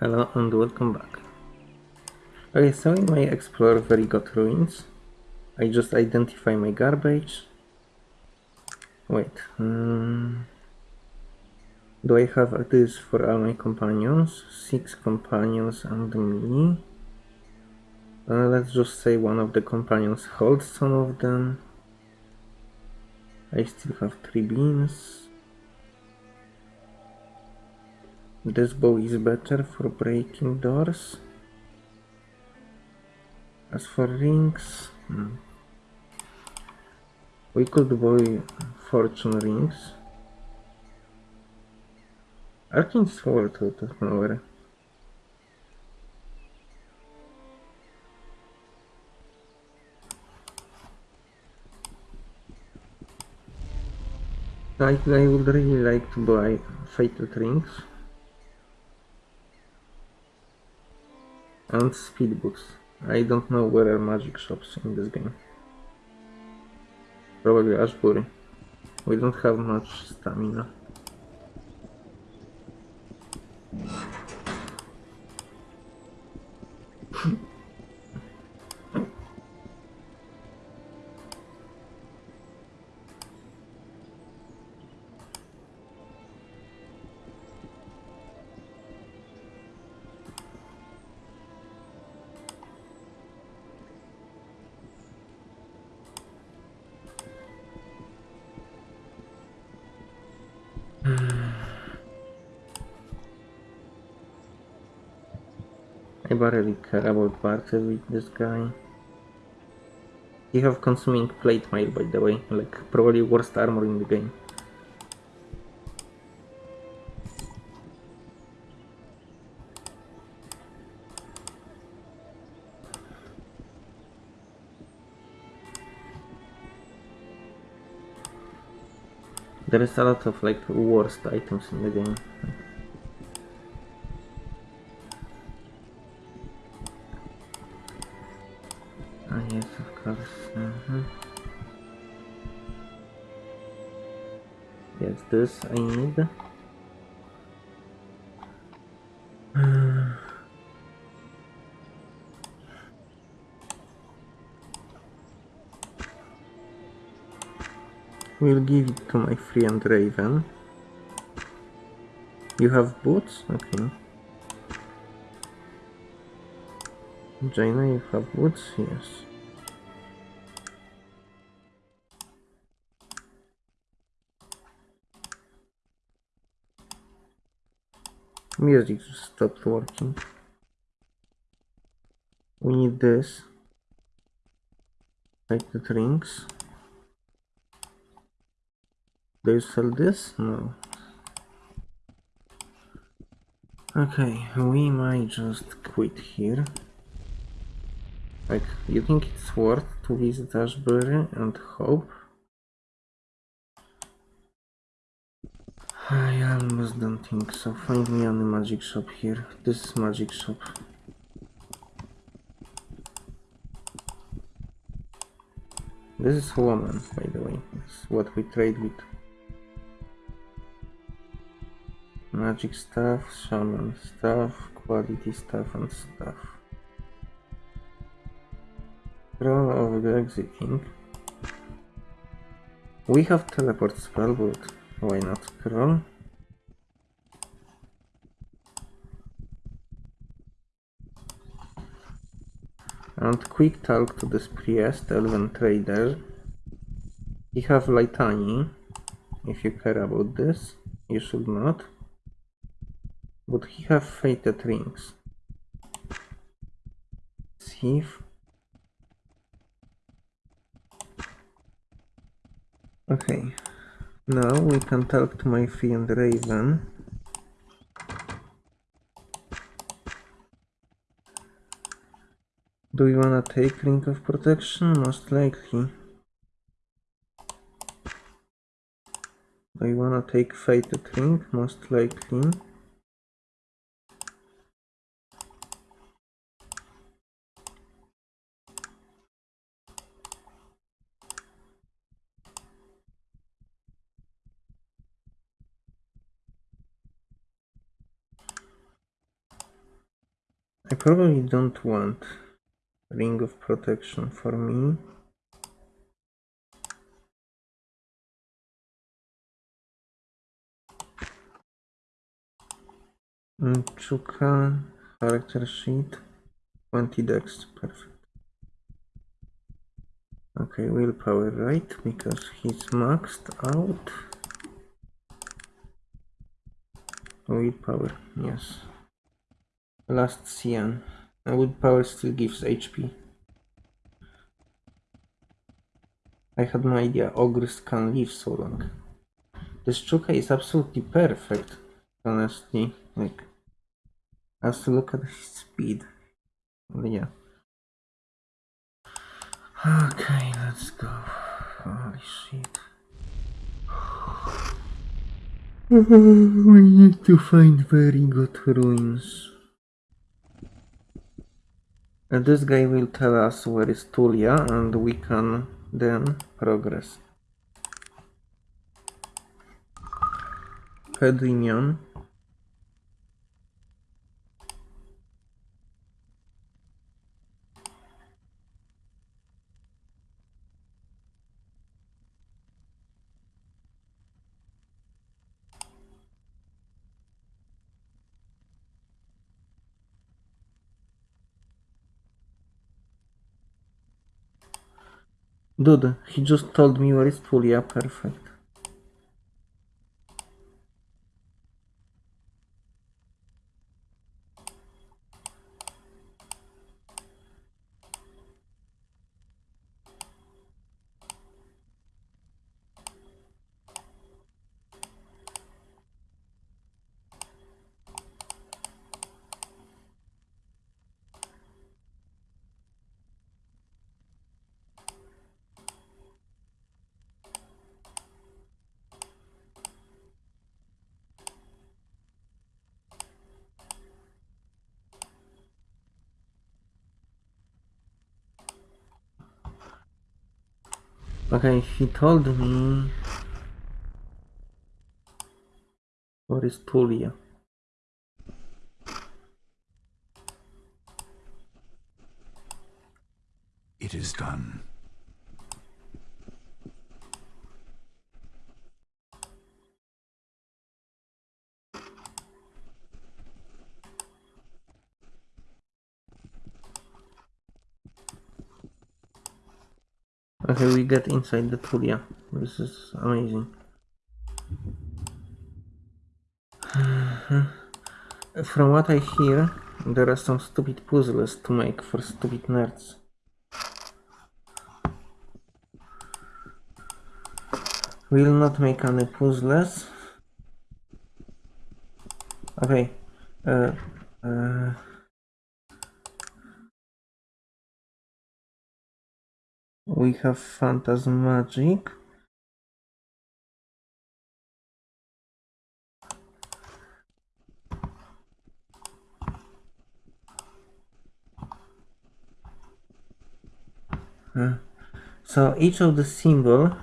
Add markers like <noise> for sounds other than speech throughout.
Hello and welcome back. Okay, so in my Explore Vendigroth ruins, I just identify my garbage. Wait, um, do I have this for all my companions? Six companions and me. Uh, let's just say one of the companions holds some of them. I still have three beans. This bow is better for breaking doors. As for rings, hmm. we could buy fortune rings. Arcane sword out nowhere. I, I would really like to buy fatal rings. And speed books. I don't know where are magic shops in this game. Probably Ashbury. We don't have much stamina. I barely care about barter with this guy. You have consuming plate mail by the way, like probably worst armor in the game. There is a lot of like worst items in the game. Ah yes, of course. -hmm. Yes, this I need. We'll give it to my friend Raven. You have boots? Okay. Jayna, you have boots? Yes. Music stopped working. We need this. Like the drinks. Do you sell this? No. Okay, we might just quit here. Like, you think it's worth to visit Ashbury and hope? I almost don't think so. Find me on the magic shop here. This is magic shop. This is woman, by the way. It's what we trade with. Magic stuff, shaman stuff, quality stuff and stuff. Roll of the exiting. We have teleport spell, but why not scroll? And quick talk to this priest, elven trader. He have Litany, if you care about this. You should not. But he have fated rings. See Okay, now we can talk to my friend Raven. Do you wanna take Ring of Protection? Most likely. Do you wanna take Fated Ring? Most likely. Probably don't want ring of protection for me. Chukka, character sheet, 20 dex, perfect. Okay, willpower, right? Because he's maxed out. Willpower, yes. Last Cian. And power still gives HP. I had no idea ogres can live so long. This Chukka is absolutely perfect, honestly. Like, have to look at his speed. Yeah. Okay, let's go. Holy shit. <sighs> we need to find very good ruins. And this guy will tell us where is Tulla and we can then progress. Pedinion. Dude, he just told me where is Tulla, perfect. Okay, he told me what is Tulla. It is done. Okay, we get inside the Tulla. This is amazing. <sighs> From what I hear, there are some stupid puzzles to make for stupid nerds. We will not make any puzzles. Okay. Uh, uh, we have Phantasmagic. So each of the symbol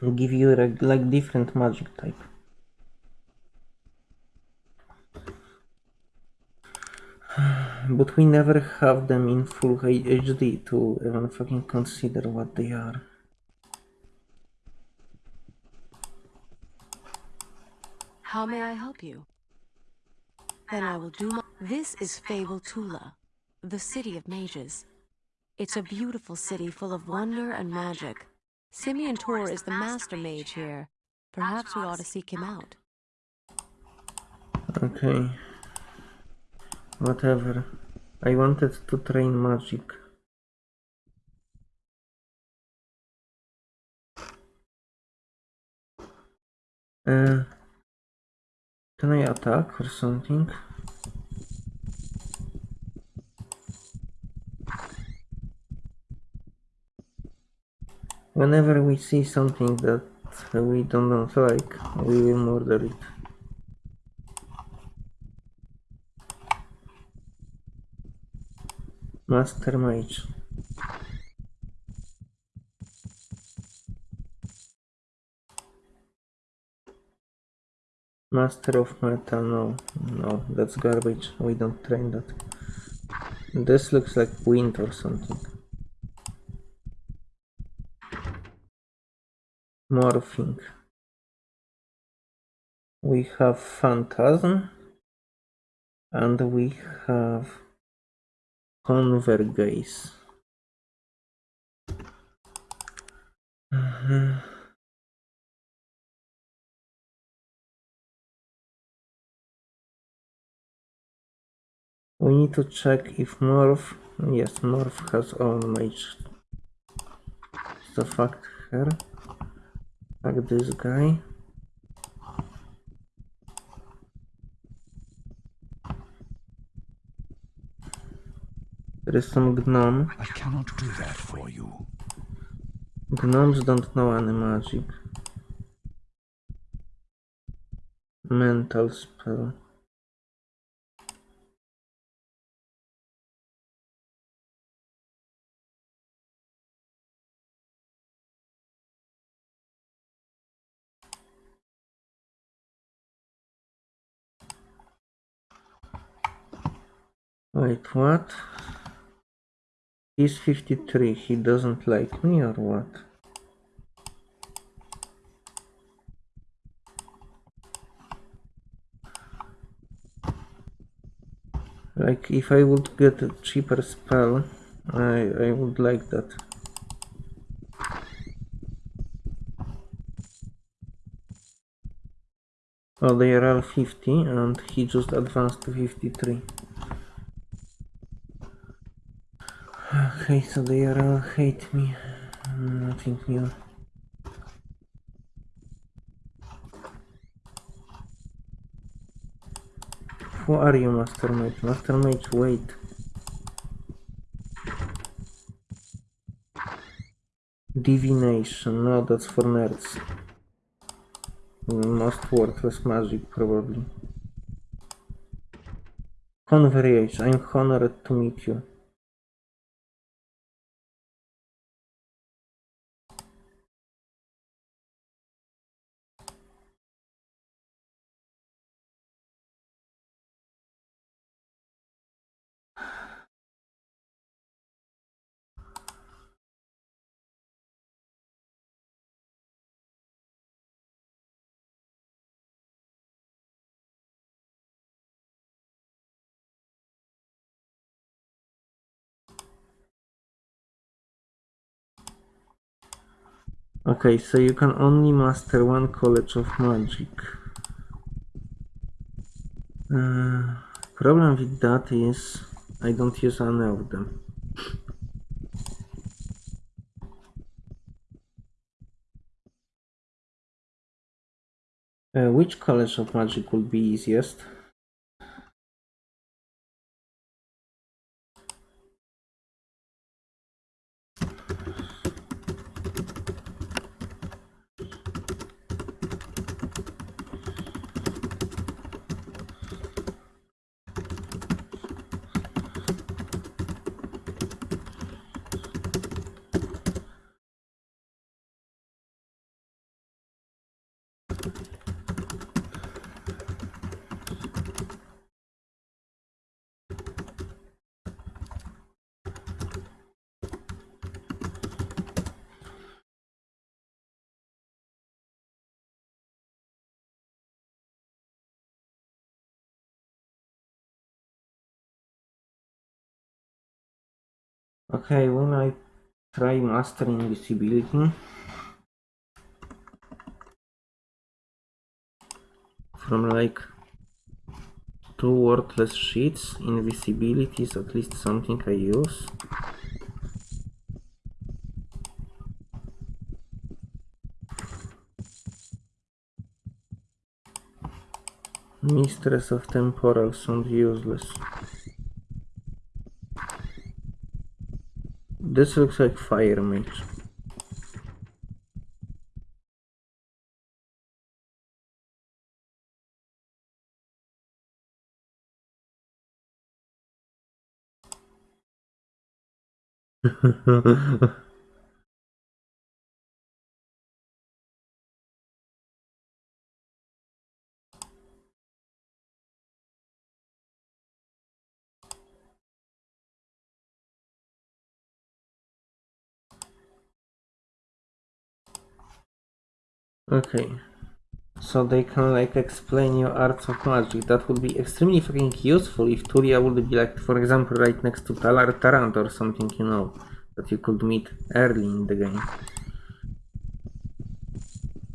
will give you like different magic type. But we never have them in full HD to even fucking consider what they are. How may I help you? Then I will do my... This is Fable Tulla, the city of mages. It's a beautiful city full of wonder and magic. Simeon Tor is the master mage here. Perhaps we ought to seek him out. Okay. Whatever. I wanted to train magic. Uh, can I attack or something? Whenever we see something that we don't like, we will murder it. Master Mage. Master of Metal, no, no, that's garbage. We don't train that. This looks like wind or something. Morphing. We have Phantasm and we have Convergence. Mhm. We need to check if Morph. Yes, Morph has own mage. So fuck her. Fuck this guy. There is some gnome. I cannot do that for you. Gnomes don't know any magic. Mental spell. Wait, what? He's 53. He doesn't like me or what? Like, if I would get a cheaper spell, I, I would like that. Oh, they are all 50 and he just advanced to 53. Okay, so they all hate me. Nothing new. Who are you, Master Mage? Master Mage, wait. Divination, no, that's for nerds. Most worthless magic, probably. Converge, I'm honored to meet you. Okay, so you can only master one college of magic. Uh, problem with that is I don't use any of them. Uh, which college of magic would be easiest? Okay, when I try mastering invisibility from like two worthless sheets, invisibility is at least something I use. Mistress of Temporal sound useless. This looks like fire meat. <laughs> Okay. So they can like explain your arts of magic. That would be extremely fucking useful if Tulla would be like, for example, right next to Talar Tarant or something, you know, that you could meet early in the game.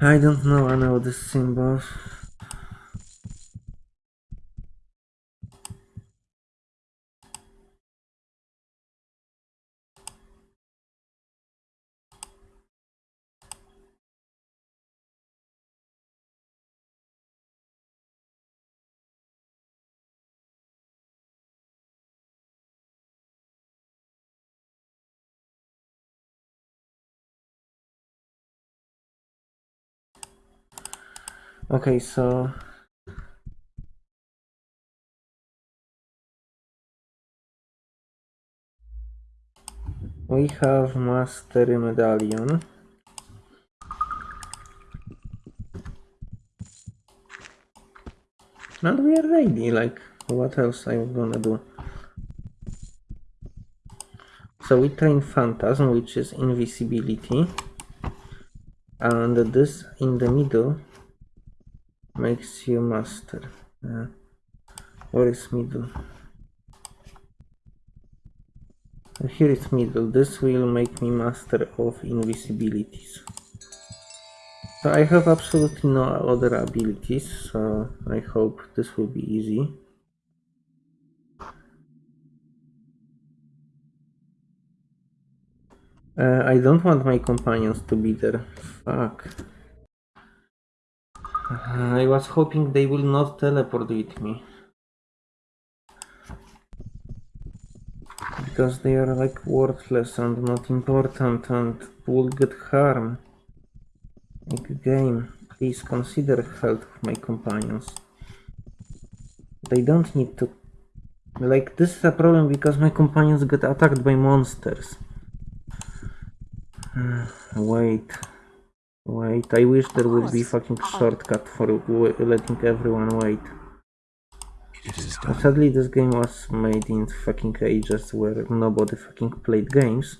I don't know any of these symbols. Okay, so we have Mastery Medallion. And we are ready, like, what else I'm gonna do? So we train Phantasm, which is invisibility. And this in the middle makes you master. Uh, where is middle? Here is middle. This will make me master of invisibilities. So I have absolutely no other abilities, so I hope this will be easy. Uh, I don't want my companions to be there. Fuck. Uh, I was hoping they will not teleport with me. Because they are like worthless and not important and will get harm. Like game, please consider health of my companions. They don't need to... Like this is a problem because my companions get attacked by monsters. <sighs> Wait. Wait, I wish there would be fucking shortcut for w- letting everyone wait. But sadly, this game was made in fucking ages where nobody fucking played games.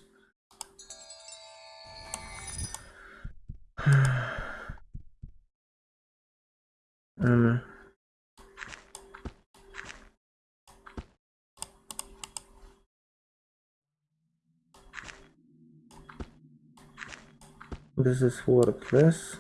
<sighs> um, this is worthless.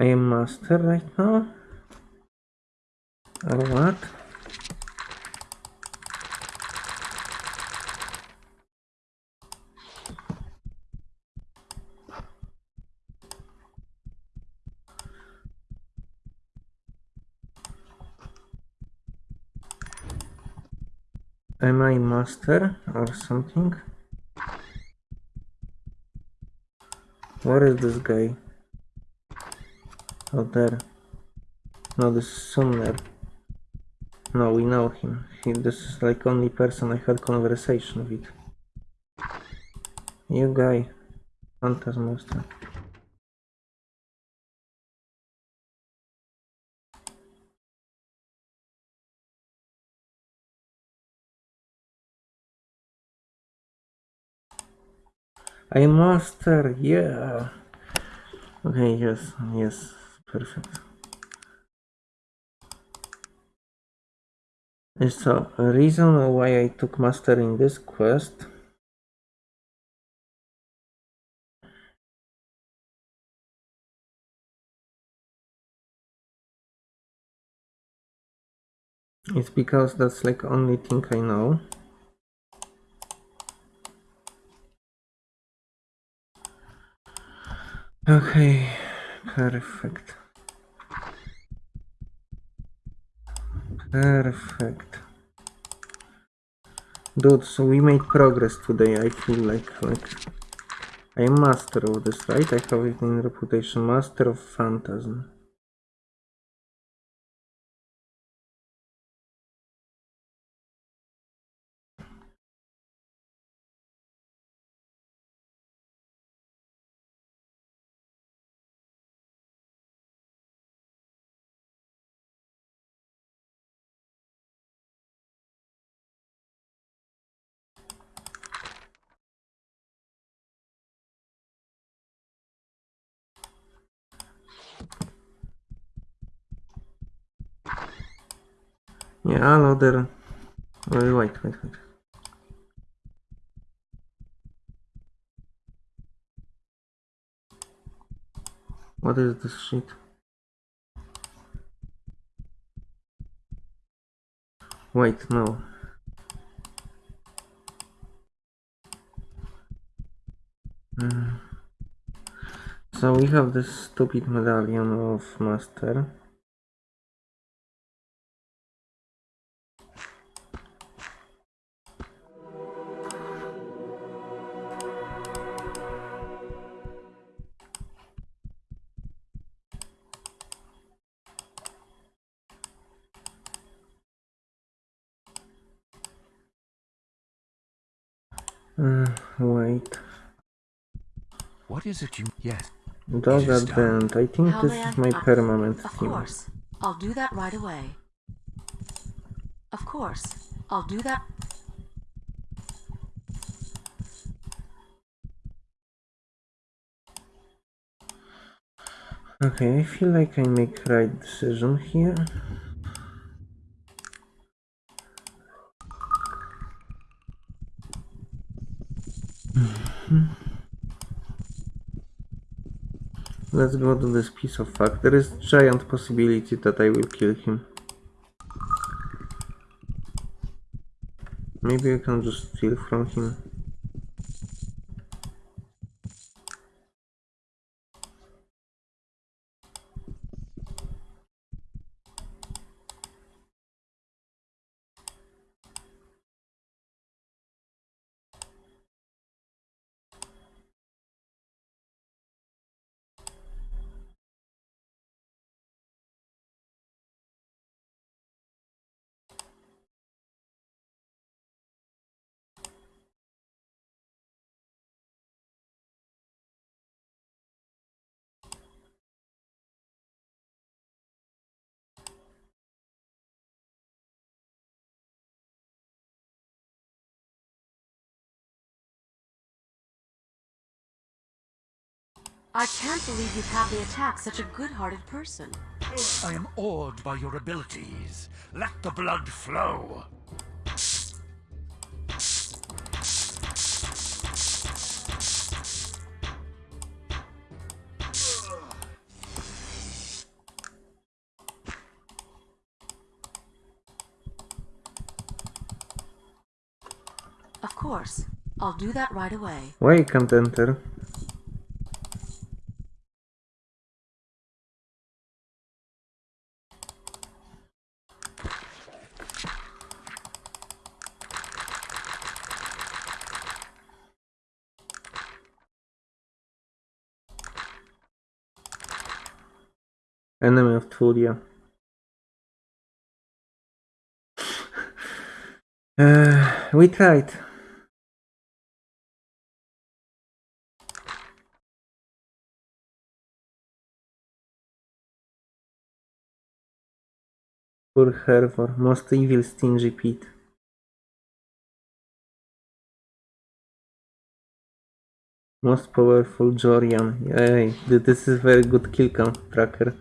I am master right now. Or what? Am I master or something? Where is this guy? Oh, there. No, this is Sumner. No, we know him. He, this is like only person I had conversation with. You guy. Phantasm Monster. I master, yeah. Okay, yes, yes, perfect. And So, a reason why I took master in this quest is because that's like only thing I know. Okay, perfect. Perfect. Dude, so we made progress today, I feel like, like... I am master of this, right? I have it in reputation, master of phantasm. Yeah, another. Wait, wait, wait, wait. What is this shit? Wait, no. Mm. So we have this stupid medallion of master. Uh, wait. What is it you. Yes. Dog It is at the done. end. I think How this is my uh, permanent Of theme. course. I'll do that right away. Of course. I'll do that. Okay, I feel like I make right decision here. Let's go to this piece of fuck. There is giant possibility that I will kill him. Maybe I can just steal from him. I can't believe you'd have me attack such a good-hearted person. I am awed by your abilities. Let the blood flow. Of course. I'll do that right away. Why I Enemy of Tulla. <sighs> uh, we tried. Poor Hervor, most evil stingy pit. Most powerful Jorian. Yay, this is very good kill count tracker.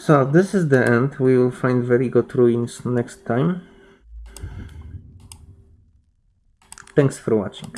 So this is the end. We will find very good ruins next time. Thanks for watching.